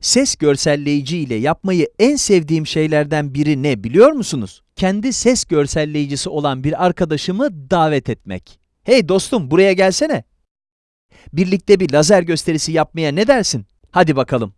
Ses görselleyici ile yapmayı en sevdiğim şeylerden biri ne biliyor musunuz? Kendi ses görselleyicisi olan bir arkadaşımı davet etmek. Hey dostum buraya gelsene. Birlikte bir lazer gösterisi yapmaya ne dersin? Hadi bakalım.